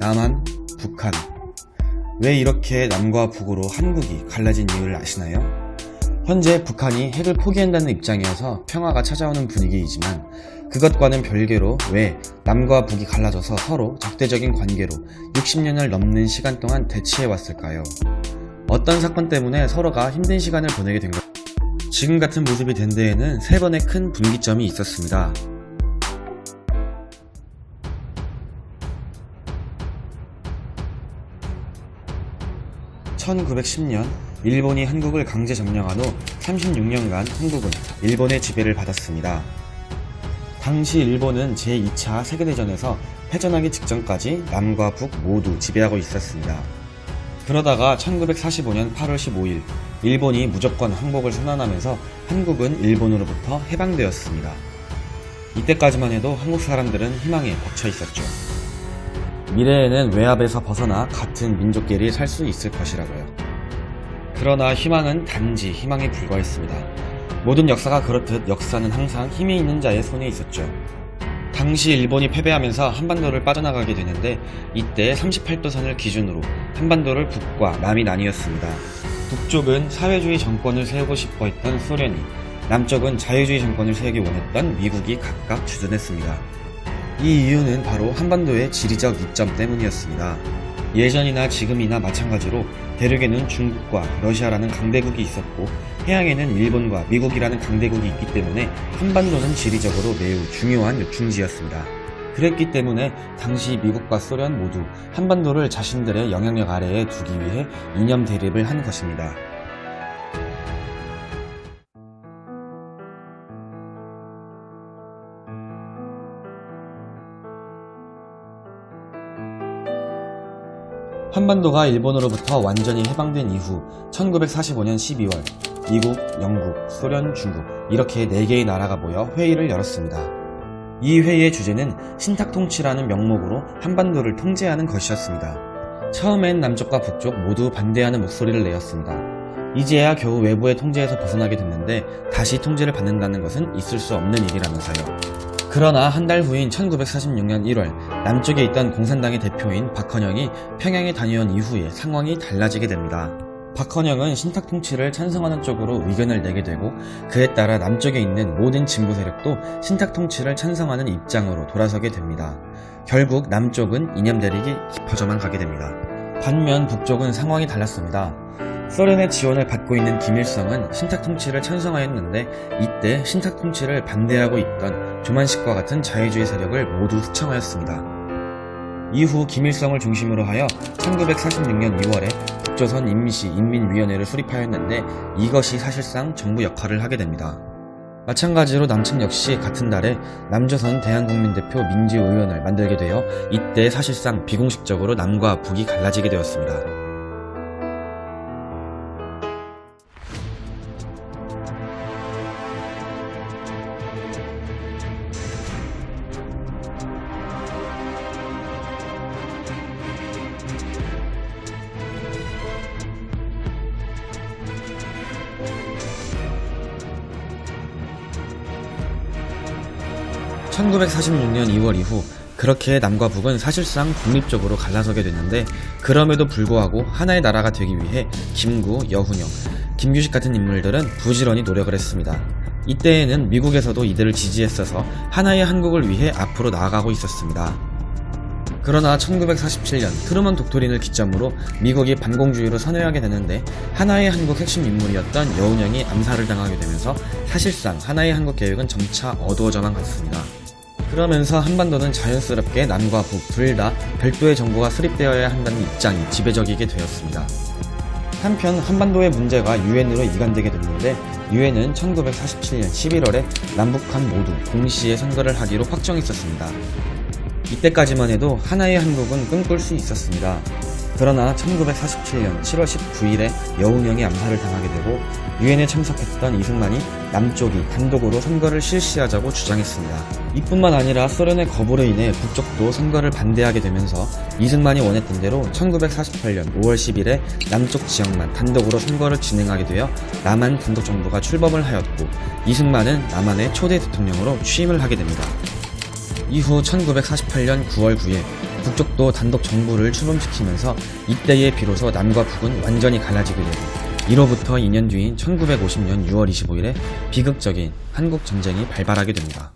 남한, 북한. 왜 이렇게 남과 북으로 한국이 갈라진 이유를 아시나요? 현재 북한이 핵을 포기한다는 입장이어서 평화가 찾아오는 분위기이지만 그것과는 별개로 왜 남과 북이 갈라져서 서로 적대적인 관계로 60년을 넘는 시간 동안 대치해왔을까요? 어떤 사건 때문에 서로가 힘든 시간을 보내게 된 것? 지금 같은 모습이 된 데에는 세 번의 큰 분기점이 있었습니다. 1910년 일본이 한국을 강제 점령한 후 36년간 한국은 일본의 지배를 받았습니다. 당시 일본은 제2차 세계대전에서 패전하기 직전까지 남과 북 모두 지배하고 있었습니다. 그러다가 1945년 8월 15일 일본이 무조건 항복을 선언하면서 한국은 일본으로부터 해방되었습니다. 이때까지만 해도 한국 사람들은 희망에 벅차 있었죠. 미래에는 외압에서 벗어나 같은 민족끼리 살 수 있을 것이라고요. 그러나 희망은 단지 희망에 불과했습니다. 모든 역사가 그렇듯 역사는 항상 힘이 있는 자의 손에 있었죠. 당시 일본이 패배하면서 한반도를 빠져나가게 되는데 이때 38도선을 기준으로 한반도를 북과 남이 나뉘었습니다. 북쪽은 사회주의 정권을 세우고 싶어 했던 소련이 남쪽은 자유주의 정권을 세우기 원했던 미국이 각각 주둔했습니다. 이 이유는 바로 한반도의 지리적 이점 때문이었습니다. 예전이나 지금이나 마찬가지로 대륙에는 중국과 러시아라는 강대국이 있었고 해양에는 일본과 미국이라는 강대국이 있기 때문에 한반도는 지리적으로 매우 중요한 요충지였습니다. 그랬기 때문에 당시 미국과 소련 모두 한반도를 자신들의 영향력 아래에 두기 위해 이념 대립을 한 것입니다. 한반도가 일본으로부터 완전히 해방된 이후 1945년 12월 미국, 영국, 소련, 중국 이렇게 4개의 나라가 모여 회의를 열었습니다. 이 회의의 주제는 신탁통치라는 명목으로 한반도를 통제하는 것이었습니다. 처음엔 남쪽과 북쪽 모두 반대하는 목소리를 내었습니다. 이제야 겨우 외부의 통제에서 벗어나게 됐는데 다시 통제를 받는다는 것은 있을 수 없는 일이라면서요. 그러나 한 달 후인 1946년 1월 남쪽에 있던 공산당의 대표인 박헌영이 평양에 다녀온 이후에 상황이 달라지게 됩니다. 박헌영은 신탁 통치를 찬성하는 쪽으로 의견을 내게 되고 그에 따라 남쪽에 있는 모든 진보 세력도 신탁 통치를 찬성하는 입장으로 돌아서게 됩니다. 결국 남쪽은 이념 대립이 깊어져만 가게 됩니다. 반면 북쪽은 상황이 달랐습니다. 소련의 지원을 받고 있는 김일성은 신탁 통치를 찬성하였는데 이때 신탁 통치를 반대하고 있던 조만식과 같은 자유주의 세력을 모두 수청하였습니다. 이후 김일성을 중심으로 하여 1946년 2월에 북조선 임시 인민위원회를 수립하였는데 이것이 사실상 정부 역할을 하게 됩니다. 마찬가지로 남측 역시 같은 달에 남조선 대한국민대표 민주의원을 만들게 되어 이때 사실상 비공식적으로 남과 북이 갈라지게 되었습니다. 1946년 2월 이후 그렇게 남과 북은 사실상 독립적으로 갈라서게 됐는데 그럼에도 불구하고 하나의 나라가 되기 위해 김구, 여훈영, 김규식 같은 인물들은 부지런히 노력을 했습니다. 이때에는 미국에서도 이들을 지지했어서 하나의 한국을 위해 앞으로 나아가고 있었습니다. 그러나 1947년 트루먼 독토린을 기점으로 미국이 반공주의로 선회하게 되는데 하나의 한국 핵심 인물이었던 여운형이 암살을 당하게 되면서 사실상 하나의 한국 계획은 점차 어두워져만 갔습니다. 그러면서 한반도는 자연스럽게 남과 북 둘 다 별도의 정부가 수립되어야 한다는 입장이 지배적이게 되었습니다. 한편 한반도의 문제가 유엔으로 이관되게 됐는데 유엔은 1947년 11월에 남북한 모두 동시에 선거를 하기로 확정했었습니다. 이때까지만 해도 하나의 한국은 꿈꿀 수 있었습니다. 그러나 1947년 7월 19일에 여운형이 암살을 당하게 되고 유엔에 참석했던 이승만이 남쪽이 단독으로 선거를 실시하자고 주장했습니다. 이뿐만 아니라 소련의 거부로 인해 북쪽도 선거를 반대하게 되면서 이승만이 원했던 대로 1948년 5월 10일에 남쪽 지역만 단독으로 선거를 진행하게 되어 남한 단독 정부가 출범을 하였고 이승만은 남한의 초대 대통령으로 취임을 하게 됩니다. 이후 1948년 9월 9일 북쪽도 단독 정부를 출범시키면서 이때에 비로소 남과 북은 완전히 갈라지게 되고 이로부터 2년 뒤인 1950년 6월 25일에 비극적인 한국 전쟁이 발발하게 됩니다.